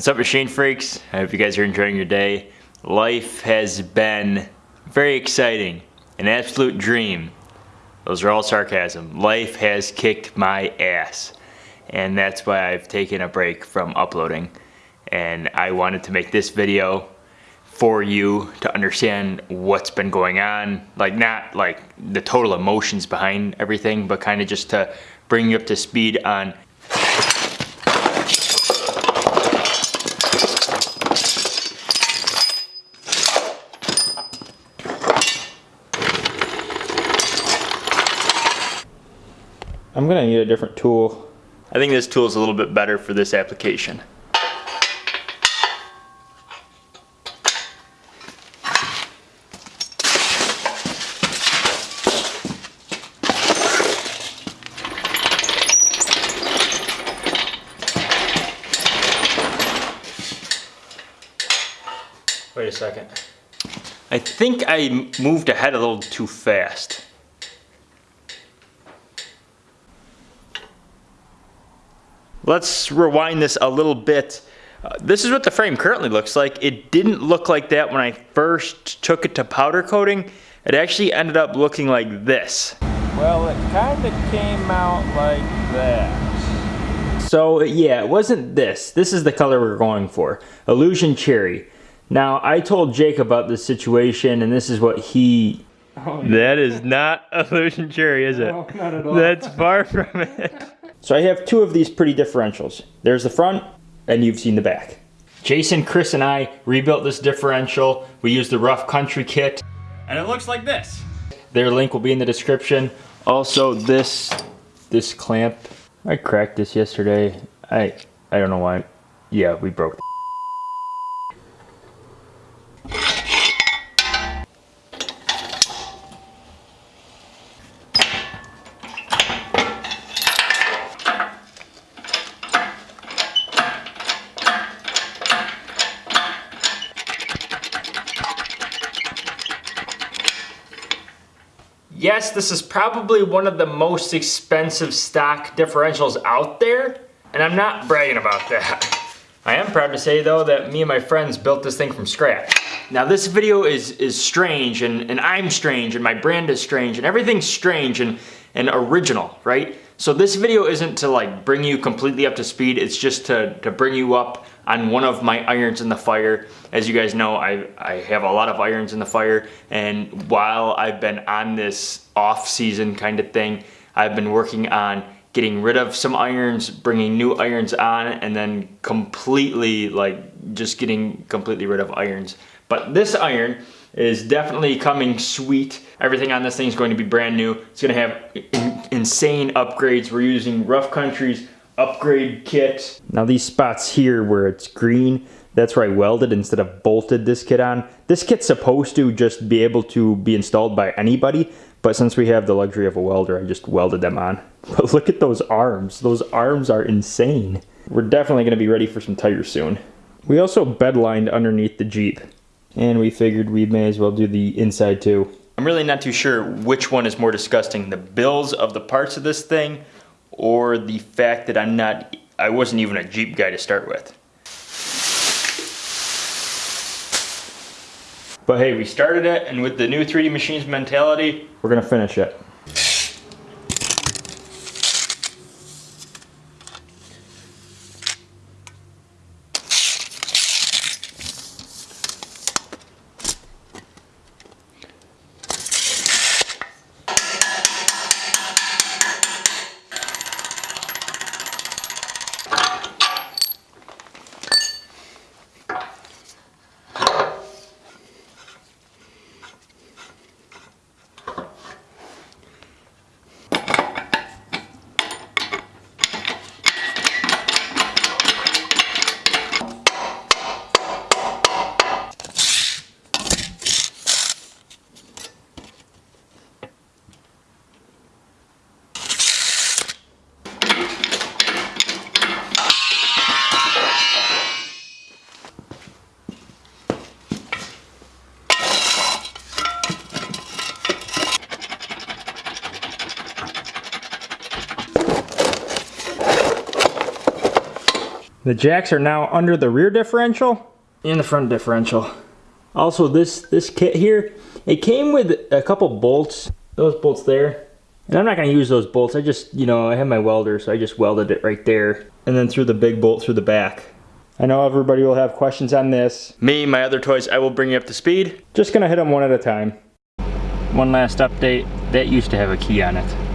What's up machine freaks? I hope you guys are enjoying your day. Life has been very exciting, an absolute dream. Those are all sarcasm. Life has kicked my ass and that's why I've taken a break from uploading and I wanted to make this video for you to understand what's been going on like not like the total emotions behind everything but kind of just to bring you up to speed on I'm gonna need a different tool. I think this tool is a little bit better for this application. Wait a second. I think I moved ahead a little too fast. Let's rewind this a little bit. Uh, this is what the frame currently looks like. It didn't look like that when I first took it to powder coating. It actually ended up looking like this. Well, it kind of came out like that. So yeah, it wasn't this. This is the color we're going for. Illusion Cherry. Now, I told Jake about this situation and this is what he... Oh, That is not Illusion Cherry, is it? No, not at all. That's far from it. So I have two of these pretty differentials. There's the front, and you've seen the back. Jason, Chris, and I rebuilt this differential. We used the Rough Country kit. And it looks like this. Their link will be in the description. Also, this this clamp, I cracked this yesterday. I I don't know why. Yeah, we broke Yes, this is probably one of the most expensive stock differentials out there, and I'm not bragging about that. I am proud to say though that me and my friends built this thing from scratch. Now this video is is strange and, and I'm strange and my brand is strange and everything's strange and, and original, right? So this video isn't to like bring you completely up to speed, it's just to, to bring you up on one of my irons in the fire. As you guys know, I, I have a lot of irons in the fire and while I've been on this off season kind of thing, I've been working on getting rid of some irons, bringing new irons on, and then completely like just getting completely rid of irons. But this iron is definitely coming sweet. Everything on this thing is going to be brand new. It's gonna have in insane upgrades. We're using Rough Country's upgrade kit. Now these spots here where it's green, that's where I welded instead of bolted this kit on. This kit's supposed to just be able to be installed by anybody, but since we have the luxury of a welder, I just welded them on. But look at those arms. Those arms are insane. We're definitely gonna be ready for some tires soon. We also bedlined underneath the Jeep. And we figured we may as well do the inside too. I'm really not too sure which one is more disgusting, the bills of the parts of this thing or the fact that I'm not, I wasn't even a Jeep guy to start with. But hey, we started it, and with the new 3D Machines mentality, we're gonna finish it. The jacks are now under the rear differential and the front differential. Also this, this kit here, it came with a couple bolts, those bolts there. And I'm not gonna use those bolts, I just, you know, I have my welder, so I just welded it right there. And then threw the big bolt through the back. I know everybody will have questions on this. Me, my other toys, I will bring you up to speed. Just gonna hit them one at a time. One last update, that used to have a key on it.